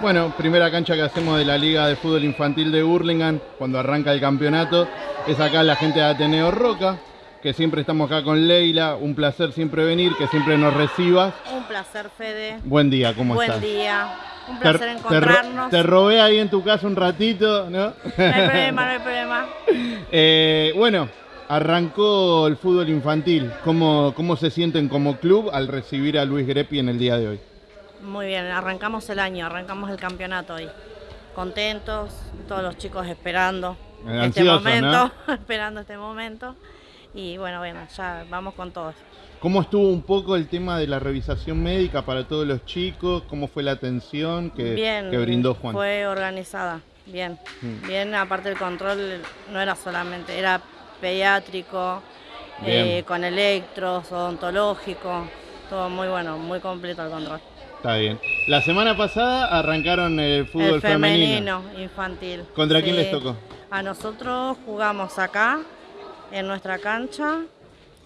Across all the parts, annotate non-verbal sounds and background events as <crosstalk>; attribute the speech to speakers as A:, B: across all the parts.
A: Bueno, primera cancha que hacemos de la Liga de Fútbol Infantil de Burlingame cuando arranca el campeonato es acá la gente de Ateneo Roca, que siempre estamos acá con Leila. Un placer siempre venir, que siempre nos recibas.
B: Un placer, Fede.
A: Buen día, ¿cómo
B: Buen
A: estás?
B: día. Un placer
A: te
B: encontrarnos.
A: Te, robé ahí en tu casa un ratito, ¿no?
B: No hay problema, no hay problema. <laughs>
A: Eh, bueno, arrancó el fútbol infantil. ¿Cómo, ¿Cómo se sienten como club al recibir a Luis Grepi en el día de hoy?
B: Muy bien, arrancamos el año, arrancamos el campeonato hoy. Contentos, todos los chicos esperando este momento, <laughs> esperando este momento. Y bueno, bueno, ya vamos con todos.
A: ¿Cómo estuvo un poco el tema de la revisación médica para todos los chicos? ¿Cómo fue la atención que,
B: bien,
A: que brindó Juan?
B: fue organizada, bien.
A: Mm.
B: Bien, aparte el control no era solamente, era pediátrico, eh, con electros, odontológico, todo muy bueno, muy completo el control.
A: Está bien. La semana pasada arrancaron el fútbol
B: el femenino, infantil.
A: ¿Contra quién
B: Sí.
A: les tocó?
B: A nosotros jugamos acá, en nuestra cancha,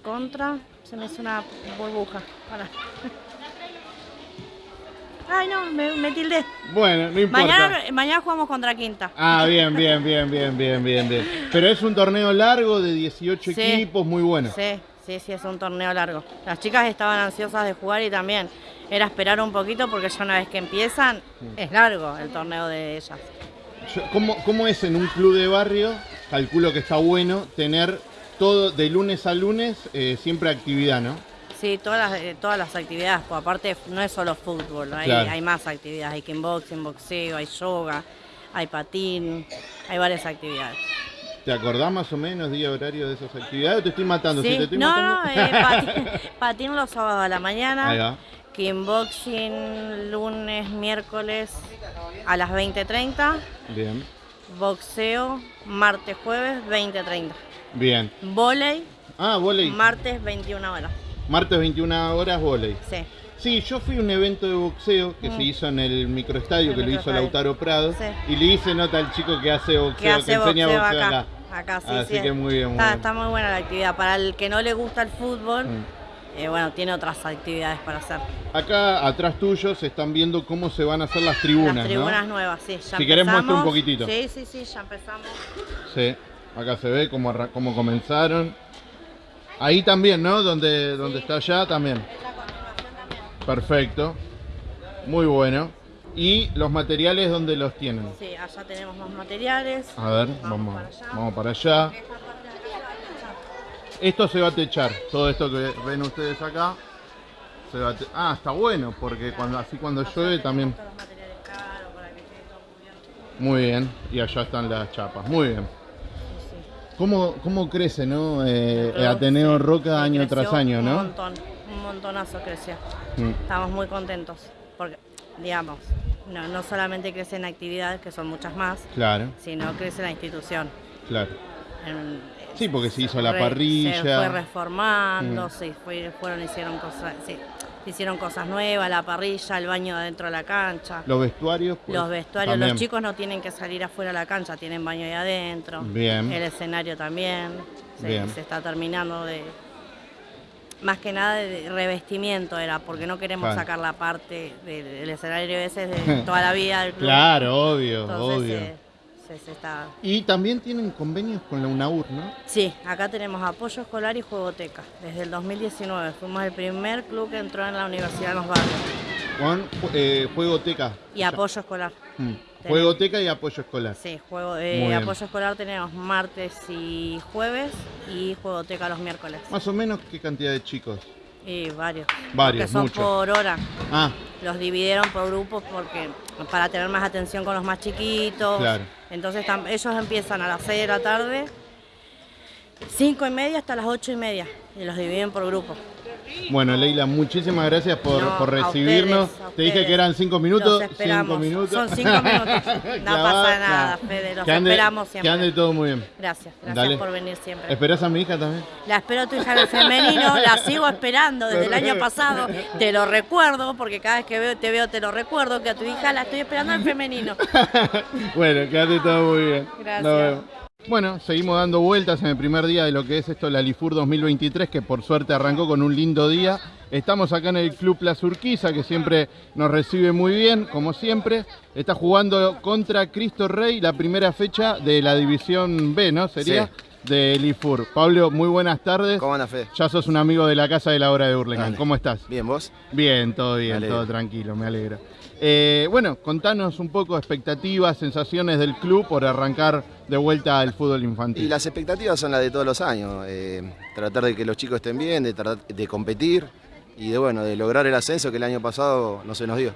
B: contra. Se me hizo una burbuja. <laughs> Ay, no, me, me tildé.
A: Bueno, no importa.
B: Mañana, mañana jugamos contra Quinta.
A: Ah, bien, bien, bien, bien, bien, bien, bien. Pero es un torneo largo de 18
B: Sí.
A: equipos, muy bueno.
B: Sí, sí, sí, es un torneo largo. Las chicas estaban ansiosas de jugar y también era esperar un poquito porque ya una vez que empiezan, es largo el torneo de ellas.
A: ¿Cómo, ¿Cómo es en un club de barrio? Calculo que está bueno tener todo de lunes a lunes eh, siempre actividad, ¿no?
B: Sí, todas las, eh, todas las actividades, pues aparte no es solo fútbol, hay,
A: Claro.
B: hay más actividades, hay kickboxing, boxeo, hay yoga, hay patín, hay varias actividades.
A: ¿Te acordás más o menos día horario de esas actividades? ¿O te estoy matando? Si
B: Sí,
A: te estoy
B: no,
A: matando...
B: no, eh, <laughs> patín, patín los sábados a la
A: Ahí
B: mañana,
A: va.
B: kickboxing lunes, miércoles a las 20.30,
A: Bien,
B: boxeo martes, jueves 20.30,
A: bien.
B: volei
A: Ah, volei.
B: martes 21 horas,
A: Martes 21 horas, volei.
B: sí.
A: Sí, yo fui a un evento de boxeo que
B: Mm.
A: se hizo en el microestadio,
B: El
A: que lo hizo. Lautaro Prado,
B: Sí.
A: y le hice nota al chico que hace boxeo,
B: que hace
A: enseña
B: boxeo
A: boxeo
B: acá.
A: acá.
B: Acá, sí,
A: Así
B: sí.
A: que muy bien, muy
B: está,
A: bien.
B: está muy buena la actividad. Para el que no le gusta el fútbol,
A: Mm.
B: eh, bueno, tiene otras actividades para hacer.
A: Acá atrás tuyo se están viendo cómo se van a hacer las tribunas,
B: Las tribunas
A: ¿no?
B: nuevas, sí. Ya
A: Si querés, muestra un
B: empezamos.
A: poquitito.
B: Sí, sí, sí, ya empezamos.
A: Sí, acá se ve cómo, cómo comenzaron. Ahí también, ¿no? Donde, donde está allá también.
B: Es la continuación también.
A: Perfecto. Muy bueno. ¿Y los materiales dónde los tienen?
B: Sí, allá tenemos más materiales.
A: A ver,
B: Vamos
A: vamos,
B: para allá.
A: vamos para allá. Esto se va a techar. Todo esto que ven ustedes acá. Se va a te- ah, está bueno, porque cuando así cuando
B: Allá
A: llueve también.
B: caros para que todo.
A: Muy bien. Y allá están las chapas. Muy bien.
B: Sí, sí.
A: ¿Cómo, cómo crece, no? Eh,
B: Pero,
A: Ateneo
B: sí,
A: Roca año tras año,
B: Un
A: ¿no?
B: montón, un montonazo creció.
A: Mm,
B: Estamos muy contentos porque, digamos, no, no solamente crecen actividades, que son muchas más,
A: Claro,
B: sino crece la institución.
A: claro.
B: En-
A: Sí, porque se hizo la
B: re-
A: parrilla.
B: Se fue reformando,
A: Mm.
B: se fue- fueron, hicieron cosas, sí, hicieron cosas nuevas, la parrilla, el baño adentro de la cancha.
A: Los vestuarios. pues,
B: Los vestuarios,
A: también.
B: los chicos no tienen que salir afuera de la cancha, tienen baño ahí adentro.
A: Bien.
B: El escenario también. Se,
A: Bien.
B: se está terminando de. Más que nada de revestimiento era, porque no queremos
A: Claro.
B: sacar la parte del, del escenario ese de <laughs> toda la vida del club.
A: Claro, obvio,
B: Entonces
A: obvio.
B: eh, se, se está.
A: Y también tienen convenios con la UNAUR, ¿no?
B: Sí, acá tenemos apoyo escolar y juegoteca. Desde el 2019 fuimos el primer club que entró en la universidad en los barrios.
A: Con eh, Juegoteca.
B: Y apoyo escolar.
A: Mm, Juegoteca y apoyo escolar.
B: Sí, juego, eh, apoyo escolar tenemos martes y jueves y juegoteca los miércoles.
A: Más o menos, ¿qué cantidad de chicos?
B: Y varios.
A: Varios,
B: Que son
A: muchos.
B: por hora.
A: Ah,
B: Los dividieron por grupos porque para tener más atención con los más chiquitos.
A: Claro.
B: Entonces ellos empiezan a las 6 de la tarde, 5 y media hasta las 8 y media. Y los dividen por grupos.
A: Bueno, Leila, muchísimas gracias por,
B: No,
A: por
B: a
A: recibirnos.
B: ustedes, a
A: Te dije que eran cinco minutos.
B: Los esperamos.
A: Cinco minutos.
B: Son cinco minutos. <laughs> No pasa nada. Fede. Los
A: Que ande-
B: esperamos siempre.
A: Que ande todo muy bien.
B: Gracias, gracias
A: Dale.
B: por venir siempre.
A: ¿Esperás a mi hija también?
B: La espero a tu hija en el femenino, la sigo esperando desde el año pasado, te lo recuerdo, porque cada vez que veo, te veo te lo recuerdo, que a tu hija la estoy esperando en femenino. <laughs>
A: bueno, quédate todo muy bien.
B: Gracias.
A: Nos vemos. Bueno, seguimos dando vueltas en el primer día de lo que es esto, la Lifur 2023, que por suerte arrancó con un lindo día. Estamos acá en el Club Plaza Urquiza, que siempre nos recibe muy bien, como siempre. Está jugando contra Cristo Rey, la primera fecha de la División B, ¿no? Sería de Lifur. Pablo, muy buenas tardes.
C: ¿Cómo anda, Fe?
A: Ya sos un amigo de la casa de la hora de Hurlingham. ¿Cómo estás?
C: Bien, ¿vos?
A: Bien, todo bien, todo tranquilo, me alegro. Eh, bueno, contanos un poco expectativas, sensaciones del club por arrancar de vuelta al fútbol infantil.
C: Y las expectativas son las de todos los años, eh, tratar de que los chicos estén bien, de, de competir y de bueno, de lograr el ascenso que el año pasado no se nos dio.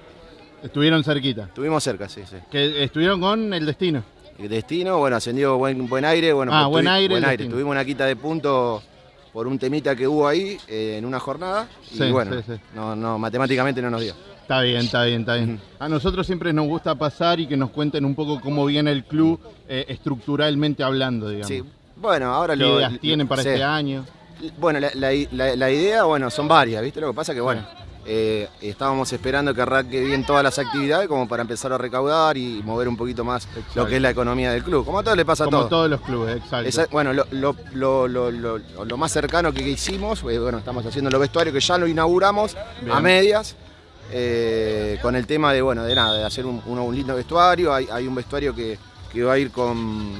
A: Estuvieron cerquita.
C: Estuvimos cerca, sí, sí.
A: Que estuvieron con el destino.
C: El destino, bueno, ascendió buen, buen aire, bueno,
A: ah, buen aire.
C: Buen aire. Tuvimos una quita de puntos por un temita que hubo ahí eh, en una jornada y bueno, No, no, matemáticamente no nos dio.
A: Está bien, está bien, está bien. A nosotros siempre nos gusta pasar y que nos cuenten un poco cómo viene el club eh, estructuralmente hablando, digamos. Sí,
C: bueno, ahora
A: ¿Qué
C: lo...
A: ideas tienen para este año?
C: Bueno, la, idea, bueno, son varias, ¿viste? Lo que pasa que, bueno, eh, estábamos esperando que arranque bien todas las actividades como para empezar a recaudar y mover un poquito más lo que es la economía del club. Como a todos le pasa a
A: todos.
C: Como
A: todos los clubes, exacto.
C: bueno, lo, más cercano que hicimos, eh, bueno, estamos haciendo los vestuarios que ya lo inauguramos a medias. Eh, con el tema de, bueno, de nada, de hacer un, lindo vestuario. Hay, un vestuario que, va a ir con,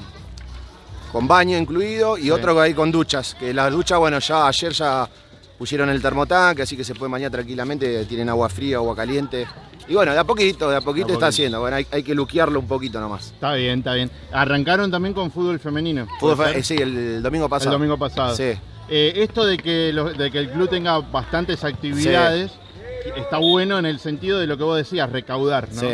C: con baño incluido y otro que va a ir con duchas. Que las duchas, bueno, ya ayer ya pusieron el termotanque, así que se puede bañar tranquilamente, tienen agua fría, agua caliente. Y bueno, de a poquito, de a poquito, está haciendo. Bueno, hay, que luquearlo un poquito nomás.
A: Está bien, está bien. Arrancaron también con fútbol femenino.
C: Eh, sí, el, domingo pasado.
A: El domingo pasado.
C: Sí.
A: Eh, esto de que, de que el club tenga bastantes actividades está bueno en el sentido de lo que vos decías, recaudar, ¿no? Sí.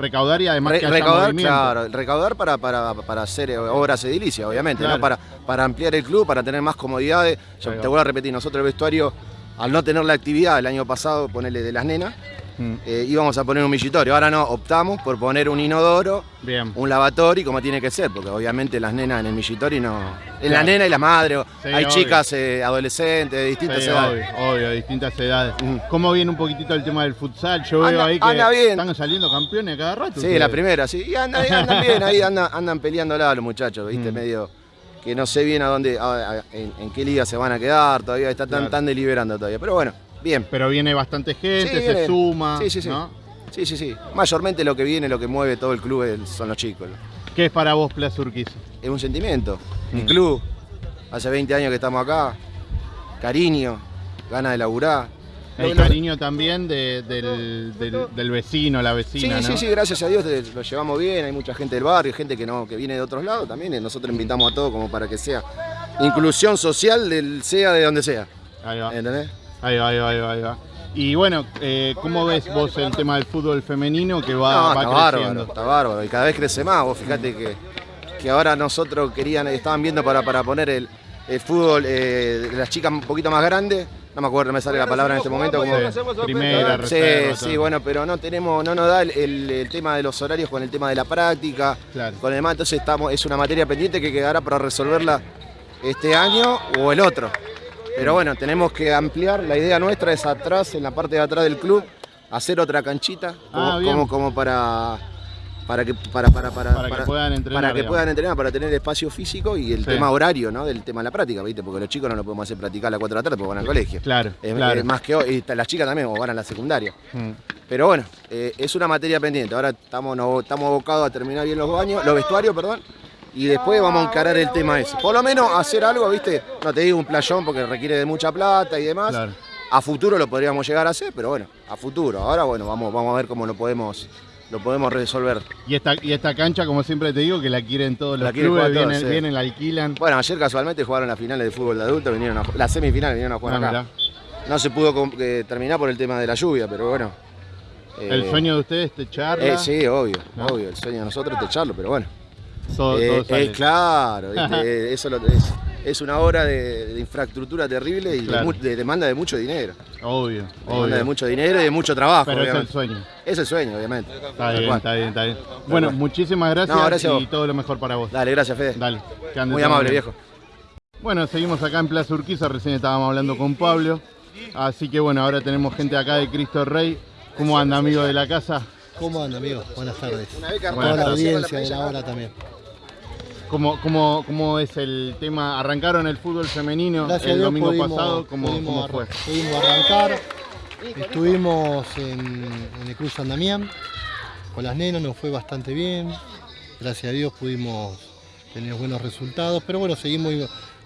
A: Recaudar y además que haya
C: recaudar, claro, recaudar para, para, hacer obras edilicias, obviamente, ¿no? Para, para ampliar el club, para tener más comodidades. Yo te voy a repetir, nosotros el vestuario, al no tener la actividad el año pasado, ponerle de las nenas, Mm. Eh, íbamos a poner un millitorio. Ahora no, optamos por poner un inodoro, un lavatorio, como tiene que ser, porque obviamente las nenas en el millitorio no. En la nena y la madre, hay chicas eh, adolescentes de distintas edades.
A: Obvio, distintas edades. Mm. ¿Cómo viene un poquitito el tema del futsal? Yo veo ahí que están saliendo campeones cada rato.
C: Sí, la primera, sí. Y andan, <laughs> bien, ahí andan, andan peleándola los muchachos, ¿viste? Mm. Medio que no sé bien a dónde, en, qué liga se van a quedar, todavía está tan, tan deliberando todavía. Pero bueno, Bien.
A: Pero viene bastante gente, se suma.
C: Sí, sí, sí. Sí, sí, sí. Mayormente lo que viene, lo que mueve todo el club son los chicos.
A: ¿Qué es para vos Plaza Urquiza?
C: Es un sentimiento. Mi mm. club, hace 20 años que estamos acá, cariño, ganas de laburar.
A: El cariño también del, vecino, la vecina.
C: Sí, sí, sí, gracias a Dios lo llevamos bien. Hay mucha gente del barrio, gente que no que viene de otros lados también. Nosotros invitamos a todos como para que sea inclusión social, del, sea de donde sea.
A: Ahí va. ¿Entendés? Ahí va, ahí va, ahí va. Y bueno, eh, ¿cómo ves vos el tema del fútbol femenino que va,
C: está Bárbaro, está bárbaro, y cada vez crece más. Vos fíjate que, que ahora nosotros querían, estaban viendo para, para poner el, fútbol de las chicas un poquito más grandes. No me acuerdo, me sale la palabra en este momento.
A: Como... Primera,
C: Sí, sí, bueno, pero no tenemos, no nos da el, tema de los horarios con el tema de la práctica, con el demás, entonces estamos, es una materia pendiente que quedará para resolverla este año o el otro. Pero bueno, tenemos que ampliar. La idea nuestra es atrás, en la parte de atrás del club, hacer otra canchita, como, ah, como, para para que para, para, para,
A: que puedan entrenar
C: para que puedan entrenar para tener espacio físico y el tema horario no del tema de la práctica viste porque los chicos no lo podemos hacer practicar a las 4 de la tarde porque van al colegio.
A: Claro,
C: es, más que hoy las chicas también o van a la secundaria. Mm. pero bueno eh, es una materia pendiente. Ahora estamos estamos abocados a terminar bien los baños los vestuarios perdón y después vamos a encarar el tema ese. Por lo menos hacer algo, ¿viste? No te digo un playón porque requiere de mucha plata y demás. A futuro lo podríamos llegar a hacer, pero bueno, a futuro. Ahora, bueno, vamos, vamos a ver cómo lo podemos lo podemos resolver.
A: Y esta, y esta cancha, como siempre te digo, que la quieren todos los clubes, vienen, la alquilan.
C: Bueno, ayer casualmente jugaron las finales de fútbol de adultos, vinieron a, las semifinales vinieron a jugar ah, acá. No se pudo eh, terminar por el tema de la lluvia, pero bueno.
A: ¿El eh, sueño de ustedes es techarla?
C: Eh, sí, obvio, obvio. El sueño de nosotros es techarlo, pero bueno. Eh, eh, claro, <laughs> eso es, una obra de, infraestructura terrible y de, demanda de mucho dinero.
A: Obvio,
C: demanda de mucho dinero y de mucho trabajo.
A: Pero es el sueño.
C: Es el sueño, obviamente.
A: Está bien, está bien, está bien. Bueno, muchísimas gracias, y todo lo mejor para vos.
C: Dale, gracias Fede.
A: Dale.
C: Muy amable, viejo.
A: Bueno, seguimos acá en Plaza Urquiza, recién estábamos hablando con Pablo. Así que bueno, ahora tenemos gente acá de Cristo Rey. ¿Cómo anda, amigo de la casa?
D: ¿Cómo anda, amigo? Buenas tardes. Buenas Toda la audiencia de la hora también.
A: ¿Cómo, cómo, cómo es el tema? ¿Arrancaron el fútbol femenino
D: Gracias
A: el domingo
D: pudimos-
A: pasado? ¿Cómo,
D: pudimos
A: cómo fue?
D: Pudimos arrancar, estuvimos en, en el Cruz San Damián con las nenas, nos fue bastante bien. Gracias a Dios pudimos tener buenos resultados, pero bueno, seguimos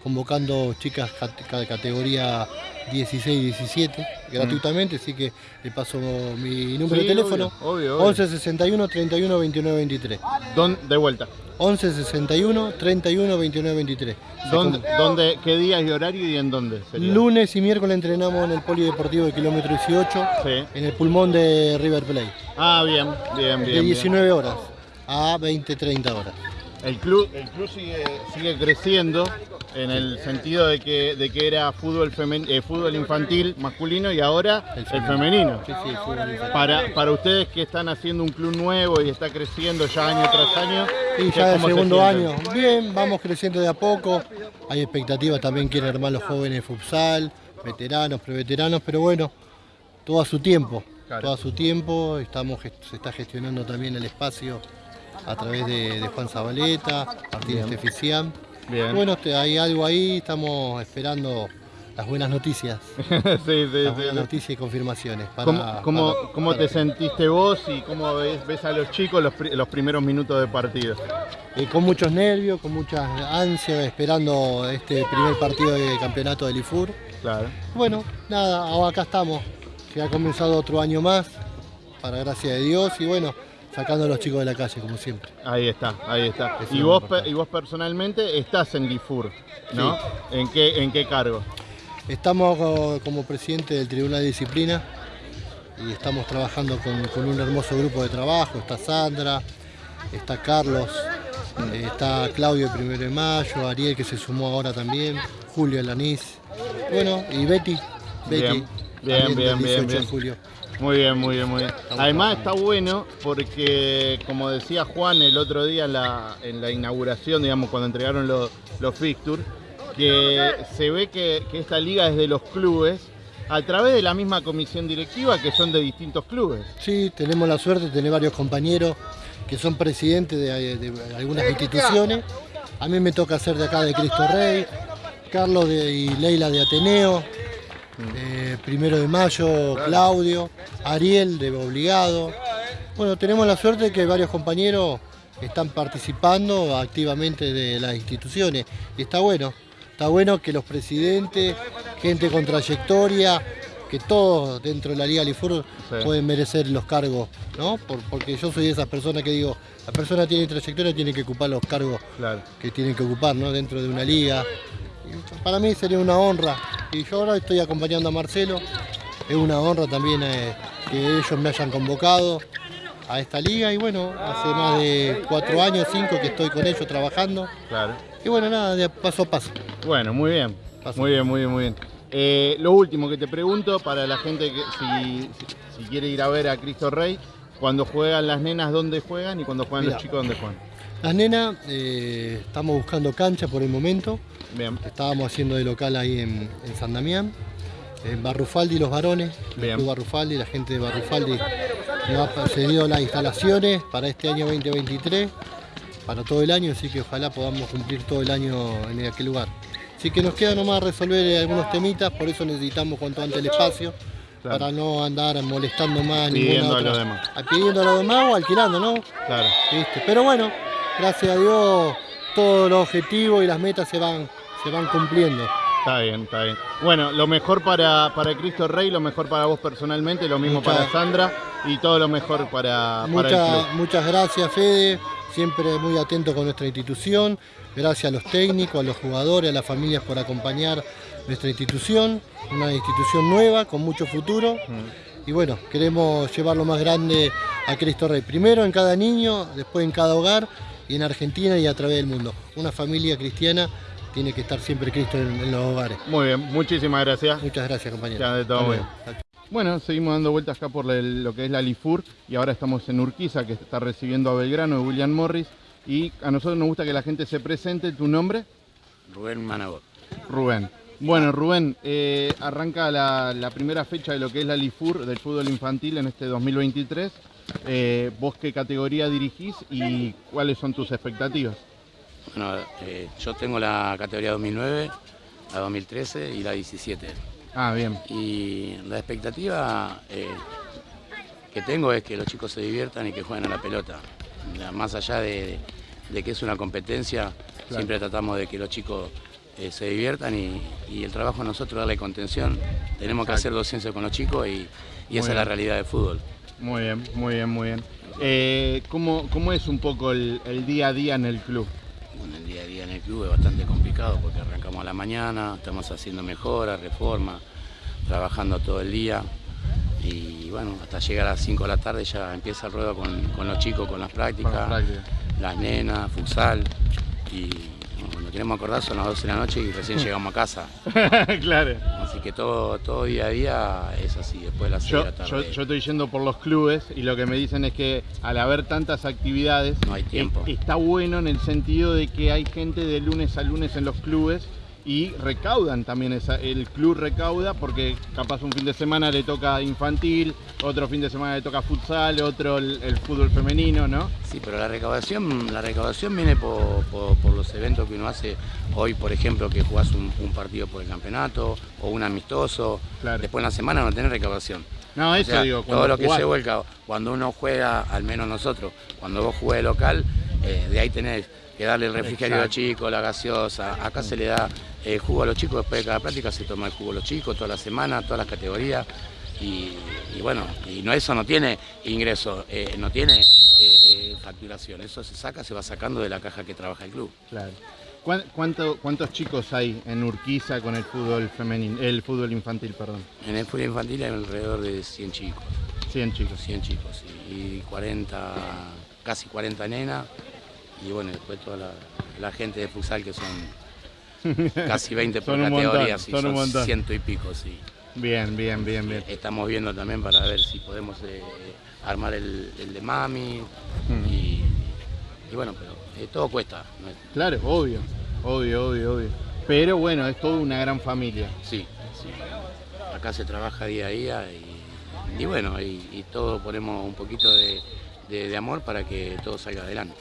D: convocando chicas ca- categoría 16 17 gratuitamente, así que le paso mi número
A: Sí,
D: de teléfono.
A: obvio, obvio, obvio.
D: 11 61 31 29 23.
A: ¿Dón- de vuelta.
D: 11 61 31 29 23. Se
A: ¿Dónde, dónde, ¿Qué días y horario y en dónde? sería?
D: Lunes y miércoles entrenamos en el Polideportivo de kilómetro 18,
A: Sí.
D: en el pulmón de River Plate,
A: Ah, bien, bien, bien.
D: de
A: bien.
D: 19 horas a 20, 30 horas.
A: El club, el club sigue, sigue creciendo en el sentido de que, de que era fútbol, femen- eh, fútbol infantil masculino y ahora
D: El
A: el
D: femenino. Sí, sí, infantil.
A: Para, para ustedes que están haciendo un club nuevo y está creciendo ya año tras año.
D: Y
A: ¿qué-
D: ya el
A: se
D: segundo año, bien, vamos creciendo de a poco. Hay expectativas también, quieren armar los jóvenes de futsal, veteranos, preveteranos, pero bueno, todo a su tiempo.
A: Claro.
D: Todo a su tiempo, estamos, se está gestionando también el espacio a través de, de Juan Zabaleta, Martínez
A: Bien. Bien.
D: Bueno, hay algo ahí, estamos esperando las buenas noticias. <laughs>
A: sí, sí,
D: Las
A: sí,
D: buenas
A: sí.
D: noticias y confirmaciones. Para,
A: ¿Cómo, cómo-
D: para-
A: cómo
D: para-
A: te sentiste vos y cómo ves, ves a los chicos los, los primeros minutos de partido?
D: Eh, con muchos nervios, con muchas ansias, esperando este primer partido de campeonato del IFUR.
A: Claro.
D: Bueno, nada, acá estamos. Se ha comenzado otro año más, para gracia de Dios, y bueno, sacando a los chicos de la calle, como siempre.
A: Ahí está, ahí está.
D: Eso
A: Y vos,
D: importante.
A: y vos personalmente estás en Lifur, ¿no? ¿En, qué, ¿En qué cargo?
D: Estamos co- como presidente del Tribunal de Disciplina y estamos trabajando con, con un hermoso grupo de trabajo. Está Sandra, está Carlos, eh, está Claudio el primero de mayo, Ariel que se sumó ahora también, Julio Alanís, bueno, y Betty. Betty,
A: Bien, bien, bien,
D: del 18
A: bien,
D: de
A: bien.
D: julio.
A: Muy bien, muy bien, muy bien. Además está bueno porque, como decía Juan el otro día en la, en la inauguración, digamos, cuando entregaron los, los fixtures, que se ve que, que esta liga es de los clubes a través de la misma comisión directiva que son de distintos clubes.
D: Sí, tenemos la suerte de tener varios compañeros que son presidentes de, de algunas instituciones. A mí me toca ser de acá de Cristo Rey, Carlos de- y Leila de Ateneo, eh, primero de mayo Claudio, Ariel de Obligado. Bueno, tenemos la suerte de que varios compañeros están participando activamente de las instituciones y está bueno. Está bueno que los presidentes, gente con trayectoria, que todos dentro de la Liga Lifur
A: Sí.
D: pueden merecer los cargos, ¿no? Por- porque yo soy de esas personas que digo, la persona tiene trayectoria, tiene que ocupar los cargos
A: Claro.
D: que tienen que ocupar, ¿no? Dentro de una liga. Para mí sería una honra. Y yo ahora estoy acompañando a Marcelo. Es una honra también eh, que ellos me hayan convocado a esta liga. Y bueno, hace más de cuatro años, cinco que estoy con ellos trabajando.
A: Claro.
D: Y bueno, nada, de paso a paso.
A: Bueno, muy bien.
D: Paso.
A: Muy bien, muy bien, muy bien. Eh, lo último que te pregunto para la gente que si, quiere ir a ver a Cristo Rey, cuando juegan las nenas, ¿dónde juegan? Y cuando juegan los chicos, ¿dónde juegan?
D: Las nenas, eh, estamos buscando cancha por el momento.
A: Bien.
D: Estábamos haciendo de local ahí en, en San Damián. En Barrufaldi los varones, el. Club Barrufaldi, la gente de Barrufaldi nos ha cedido las instalaciones para este año 2023, para todo el año, así que ojalá podamos cumplir todo el año en aquel lugar. Así que nos queda nomás resolver algunos temitas, por eso necesitamos cuanto antes el espacio,
A: Claro.
D: para no andar molestando más
A: Pidiendo
D: ninguna
A: a los
D: otra-
A: demás.
D: Pidiendo a los demás o alquilando, ¿no?
A: Claro.
D: ¿Viste? Pero bueno, gracias a Dios todos los objetivos y las metas se van, se van cumpliendo.
A: Está bien, está bien. Bueno, lo mejor para, para Cristo Rey, lo mejor para vos personalmente, lo mismo
D: Muchas-
A: para Sandra y todo lo mejor para, para el
D: Muchas,
A: club.
D: muchas gracias Fede, siempre muy atento con nuestra institución. Gracias a los técnicos, a los jugadores, a las familias por acompañar nuestra institución. Una institución nueva, con mucho futuro.
A: Mm.
D: Y bueno, queremos llevarlo más grande a Cristo Rey. Primero en cada niño, después en cada hogar y en Argentina y a través del mundo. Una familia cristiana tiene que estar siempre Cristo en, en los hogares.
A: Muy bien, muchísimas gracias.
D: Muchas gracias, compañero.
A: Ya, de todo. Bueno, seguimos dando vueltas acá por el- lo que es la Lifur y ahora estamos en Urquiza que está recibiendo a Belgrano de William Morris y a nosotros nos gusta que la gente se presente. ¿Tu nombre?
E: Rubén Managot.
A: Rubén. Bueno, Rubén, eh, arranca la, la primera fecha de lo que es la Lifur del fútbol infantil en este 2023. Eh, ¿Vos qué categoría dirigís y cuáles son tus expectativas?
E: Bueno, eh, yo tengo la categoría 2009, la 2013 y la 17.
A: Ah, bien.
E: Y la expectativa que tengo es que los chicos se diviertan y que jueguen a la pelota. Más allá de, de que es una competencia, siempre tratamos de que los chicos eh, se diviertan y, y el trabajo a nosotros darle contención. Tenemos que hacer docencia con los chicos y, y esa es la realidad del fútbol.
A: Muy bien, muy bien, muy bien. Eh, ¿cómo, cómo es un poco el, el día a día en el club?
E: Bueno, el día a día en el club es bastante complicado porque arrancamos a la mañana, estamos haciendo mejoras, reformas, trabajando todo el día y bueno, hasta llegar a las 5 de la tarde ya empieza el ruedo con, con los chicos, con las prácticas,
A: Con las prácticas.
E: las nenas, futsal y bueno, cuando queremos acordar son las 12 de la noche y recién llegamos a casa. <laughs>
A: claro.
E: Así que todo, todo día a día es así, después de las 6
A: Yo,
E: de la tarde.
A: yo estoy yendo por los clubes y lo que me dicen es que al haber tantas actividades,
E: No hay tiempo.
A: está bueno en el sentido de que hay gente de lunes a lunes en los clubes y recaudan también, esa, el club recauda porque capaz un fin de semana le toca infantil, otro fin de semana le toca futsal, otro el, el fútbol femenino, ¿no?
E: Sí, pero la recaudación, la recaudación viene por, por- por los eventos que uno hace. Hoy, por ejemplo, que jugás un, un partido por el campeonato o un amistoso.
A: Claro.
E: Después en la semana no tenés recaudación.
A: No,
E: O
A: eso
E: sea,
A: digo,
E: todo lo que se vuelca, cuando uno juega, al menos nosotros, cuando vos jugás de local, eh, de ahí tenés que darle el refrigerio a los chicos, la gaseosa. Acá se le da eh, jugo a los chicos, después de cada práctica se toma el jugo a los chicos, toda la semana, todas las categorías. Y, y bueno, y no, eso no tiene ingreso, eh, no tiene eh, facturación. Eso se saca, se va sacando de la caja que trabaja el club.
A: Claro. ¿Cuán- cuánto- ¿Cuántos chicos hay en Urquiza con el fútbol femenino, el fútbol infantil, perdón?
E: En el fútbol infantil hay alrededor de 100 chicos,
A: 100 chicos.
E: 100 chicos, sí, y 40, casi 40 nenas, y bueno, después toda la, la gente de futsal que son <laughs> casi 20 por categoría, sí,
A: son un
E: son ciento y pico, sí.
A: Bien, bien, bien, bien.
E: Estamos viendo también para ver si podemos eh, armar el, el de mami,
A: Mm.
E: y, y bueno, pero eh, todo cuesta,
A: Claro, obvio, obvio, obvio, obvio. Pero bueno, es toda una gran familia.
E: Sí, sí. Acá se trabaja día a día y, y bueno, y, y todos ponemos un poquito de, de- de amor para que todo salga adelante.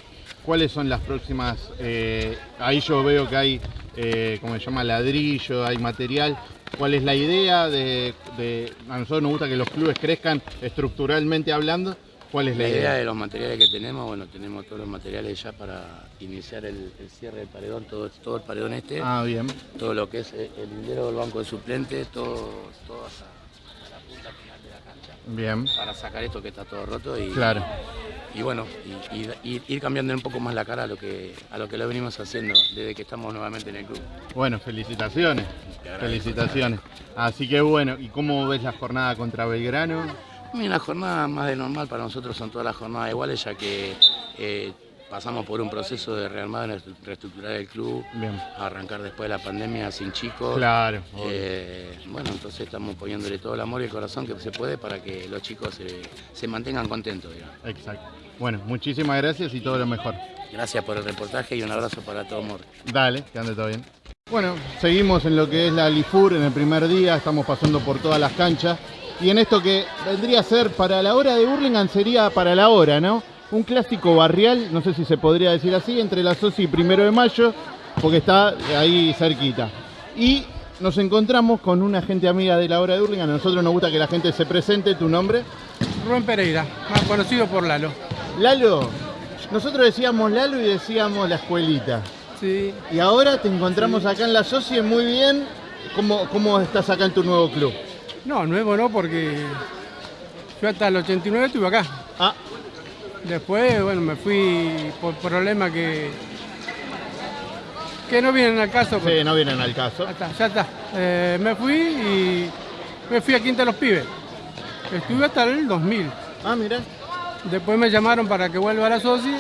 A: ¿Cuáles son las próximas? eh, ahí yo veo que hay, eh, como se llama, ladrillo, hay material. ¿Cuál es la idea de, de- A nosotros nos gusta que los clubes crezcan estructuralmente hablando. ¿Cuál es la,
E: La idea
A: idea?
E: de los materiales que tenemos, bueno, tenemos todos los materiales ya para iniciar el, el cierre del paredón, todo, todo el paredón este,
A: Ah, bien.
E: todo lo que es el el lindero del banco de suplente, todo, todo hasta la punta final de la cancha,
A: Bien.
E: para sacar esto que está todo roto y,
A: Claro.
E: y bueno, y, ir cambiando un poco más la cara a lo que a lo que lo venimos haciendo desde que estamos nuevamente en el club.
A: Bueno, felicitaciones. Felicitaciones. Así que bueno, ¿y cómo ves la jornada contra Belgrano?
E: Mira, la jornada más de normal para nosotros son todas las jornadas iguales, ya que eh, pasamos por un proceso de rearmar, de reestructurar el club,
A: Bien.
E: arrancar después de la pandemia sin chicos.
A: Claro.
E: Eh, bueno, entonces estamos poniéndole todo el amor y el corazón que se puede para que los chicos se, se mantengan contentos. digamos.
A: Exacto. Bueno, muchísimas gracias y todo lo mejor.
E: Gracias por el reportaje y un abrazo para todo Mor.
A: Dale, que ande todo bien. Bueno, seguimos en lo que es la Lifur en el primer día, estamos pasando por todas las canchas. Y en esto que vendría a ser para la hora de Burlingame sería para la hora, ¿no? Un clásico barrial, no sé si se podría decir así, entre la Soci y Primero de Mayo, porque está ahí cerquita. Y nos encontramos con una gente amiga de la hora de Burlingame. A nosotros nos gusta que la gente se presente, tu nombre.
F: Rubén Pereira, más conocido por Lalo.
A: Lalo, nosotros decíamos Lalo y decíamos la escuelita.
F: Sí,
A: Y ahora te encontramos acá en la Socie muy bien. ¿Cómo, ¿Cómo estás acá en tu nuevo club?
F: no, nuevo no, porque yo hasta el 89 estuve acá.
A: Ah,
F: Después, bueno, me fui por problemas que, que no vienen al caso. pues.
A: sí, no vienen al caso.
F: Ya está, ya está. Eh, me fui y me fui a Quinta de los Pibes. Estuve hasta el 2000.
A: Ah, mira.
F: Después me llamaron para que vuelva a la SOCI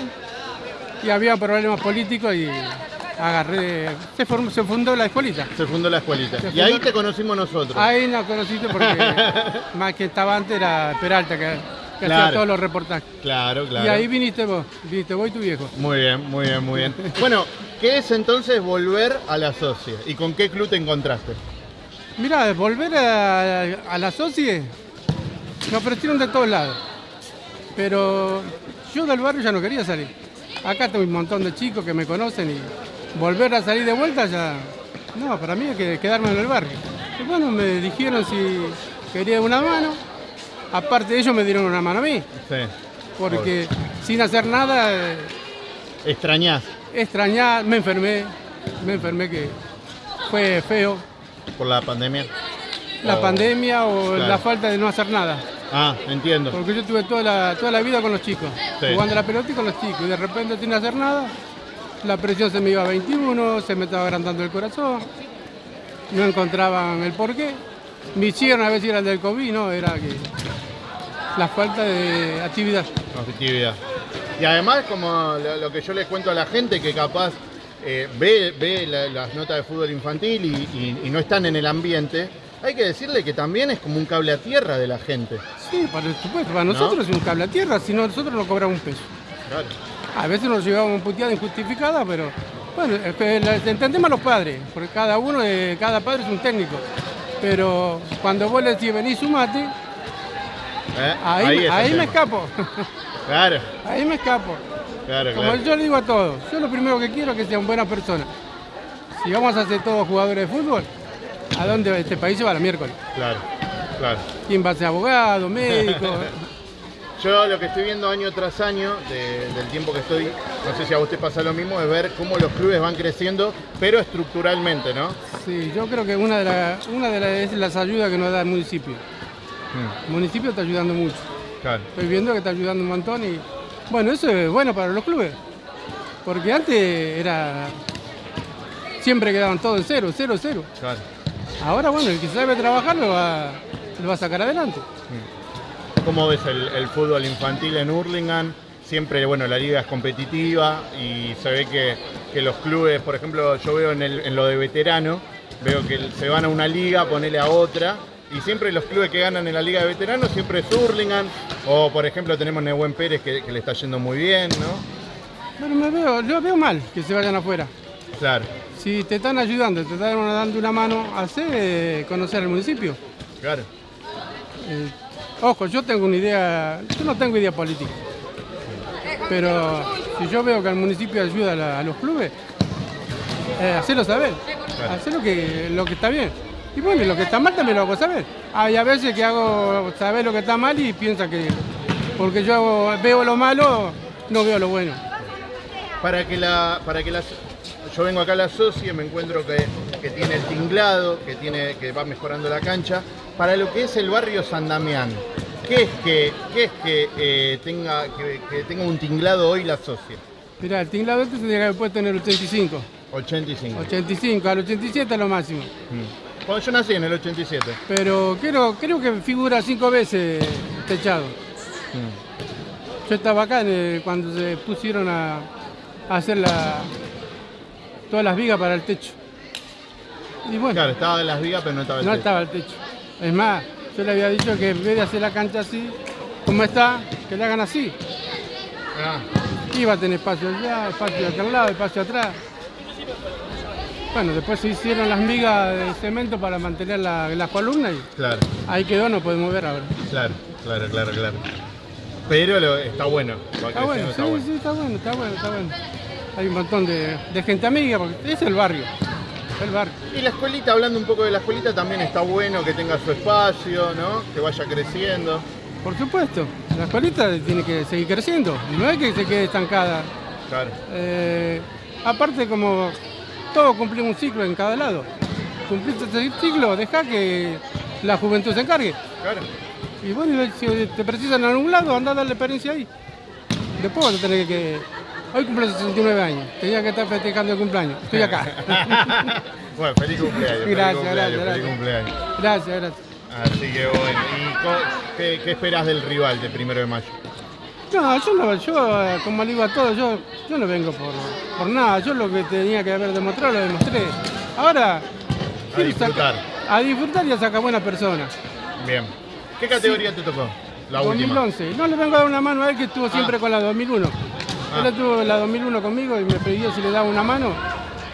F: y había problemas políticos y agarré, se, formó- se fundó la escuelita.
A: Se fundó la escuelita. Y ahí te conocimos nosotros.
F: Ahí nos conociste porque <laughs> más que estaba antes era Peralta que, que
A: Claro.
F: hacía todos los reportajes.
A: Claro, claro.
F: Y ahí viniste vos, viniste vos y tu viejo.
A: Muy bien, muy bien, muy bien. <laughs> Bueno, ¿qué es entonces volver a la Socie? ¿Y con qué club te encontraste?
F: Mirá, volver a, a la SOCI me ofrecieron de todos lados. Pero yo del barrio ya no quería salir. acá tengo un montón de chicos que me conocen y volver a salir de vuelta ya, no, para mí es que quedarme en el barrio. Y bueno, me dijeron si quería una mano, aparte de ellos me dieron una mano a mí,
A: Sí.
F: porque sin hacer nada, eh,
A: ¿Extrañás
F: extrañar, me enfermé, me enfermé que fue feo,
A: por la pandemia?
F: la
A: O-
F: pandemia o
A: claro.
F: la falta de no hacer nada.
A: Ah, entiendo.
F: Porque yo tuve toda la, toda la vida con los chicos,
A: Sí.
F: jugando a la pelota y con los chicos. Y de repente sin hacer nada, la presión se me iba a 21, se me estaba agrandando el corazón, no encontraban el porqué. Me hicieron a ver si era el del COVID, no, era que la falta de actividad.
A: Objetividad. Y además, como lo, que yo les cuento a la gente que capaz eh, ve, ve la- las notas de fútbol infantil y, y- y no están en el ambiente, hay que decirle que también es como un cable a tierra de la gente.
F: Sí, por supuesto, para nosotros es un cable a tierra, si no nosotros no cobramos un peso.
A: Claro.
F: A veces nos llevamos puteada injustificada, pero bueno, entendemos a los padres, porque cada uno, de- cada padre es un técnico. Pero cuando vos le decís vení sumate,
A: ¿Eh?
F: ahí, ahí me escapo,
A: Claro,
F: ahí me escapo.
A: claro,
F: Como
A: claro.
F: yo le digo a todos, yo lo primero que quiero es que sean buenas personas. Si vamos a ser todos jugadores de fútbol, ¿a dónde va este país se va la miércoles?
A: Claro, claro.
F: ¿Quién va a ser abogado, médico? <laughs>
A: Yo lo que estoy viendo año tras año, de- del tiempo que estoy, no sé si a usted pasa lo mismo, es ver cómo los clubes van creciendo, pero estructuralmente, ¿no?
F: Sí, yo creo que una de, la- una de las, es las ayudas que nos da el municipio. El municipio está ayudando mucho.
A: Claro.
F: Estoy viendo que está ayudando un montón y bueno, eso es bueno para los clubes. Porque antes era. Siempre quedaban todos en cero, cero, cero.
A: claro.
F: Ahora, bueno, el que sabe trabajar lo va, lo va a sacar adelante.
A: ¿Cómo ves el, el fútbol infantil en Hurlingham? Siempre, bueno, la liga es competitiva y se ve que, que los clubes, por ejemplo, yo veo en, el- en lo de veterano, veo que se van a una liga, ponele a otra, y siempre los clubes que ganan en la liga de veteranos siempre es Hurlingham, o por ejemplo tenemos Nehuen Pérez que, que le está yendo muy bien, ¿no?
F: Bueno, me veo, yo veo mal que se vayan afuera.
A: Claro,
F: Si te están ayudando, te están dando una mano, hacer conocer el municipio.
A: claro,
F: Eh, ojo, yo tengo una idea, yo no tengo idea política. Pero si yo veo que el municipio ayuda a, la- a los clubes, eh, hacerlo saber,
A: Claro.
F: hacer lo que, lo que está bien. Y bueno, lo que está mal también lo hago saber. Hay a veces que hago saber lo que está mal y piensa que porque yo veo lo malo, no veo lo bueno.
A: Para que la, para que las, yo vengo acá a la socia, me encuentro que, que tiene el tinglado, que tiene, que va mejorando la cancha. Para lo que es el barrio San Damián, ¿qué es que, qué es que, eh, tenga, que, que tenga un tinglado hoy la socia?
F: Mirá, el tinglado este tendría que haber puesto en el 85.
A: 85.
F: 85, al 87 es lo máximo.
A: Mm. Cuando yo nací en el 87.
F: Pero creo, creo que figura cinco veces techado.
A: Mm.
F: Yo estaba acá el- cuando se pusieron a, a hacer la, todas las vigas para el techo. Y bueno,
A: Claro, estaba en las vigas, pero no estaba el
F: no
A: techo.
F: estaba el techo. Es más, yo le había dicho que en vez de hacer la cancha así, como está, que la hagan así.
A: Ah,
F: Iba a tener espacio allá, espacio de aquel lado, espacio atrás. Bueno, después se hicieron las migas de cemento para mantener la, las columnas y
A: claro,
F: ahí quedó, no podemos ver ahora.
A: claro, claro, claro, claro. Pero lo- está bueno.
F: Está bueno, sí,
A: está
F: sí, está bueno, está bueno, está bueno. Hay un montón de, de gente amiga, porque es el barrio. El barrio.
A: Y la escuelita, hablando un poco de la escuelita, también está bueno que tenga su espacio, ¿no? Que vaya creciendo.
F: Por supuesto, la escuelita tiene que seguir creciendo, no es que se quede estancada.
A: Claro,
F: Eh, aparte, como todo cumplimos un ciclo en cada lado. Cumpliste ese ciclo, deja que la juventud se encargue.
A: claro.
F: Y bueno, si te precisan en algún lado, anda a darle experiencia ahí. Después vas a tener que... Hoy cumplo 69 años, tenía que estar festejando el cumpleaños. Estoy acá. <laughs>
A: bueno, feliz cumpleaños. feliz
F: Gracias,
A: cumpleaños,
F: gracias,
A: feliz
F: gracias.
A: cumpleaños.
F: Gracias, gracias.
A: Así que bueno, ¿y qué, qué esperas del rival de primero de mayo?
F: No, yo no, yo, como le digo a todos, yo, yo no vengo por, por nada. Yo lo que tenía que haber demostrado lo demostré. Ahora,
A: A disfrutar.
F: sacar- a disfrutar y a sacar buenas personas.
A: Bien. ¿Qué categoría te tocó? La última.
F: 2011. No le vengo a dar una mano a él que estuvo siempre
A: Ah.
F: con la 2001.
A: Ah.
F: Él estuvo la 2001 conmigo y me pidió si le daba una mano.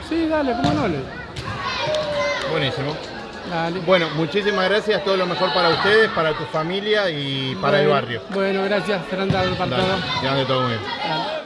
F: Sí, dale, ¿cómo no? Le,
A: Buenísimo.
F: Dale.
A: Bueno, muchísimas gracias. Todo lo mejor para ustedes, para tu familia y para el barrio.
F: Bueno, gracias, Fernando, para
A: Dale,
F: todo.
A: que ande todo bien.
F: Dale.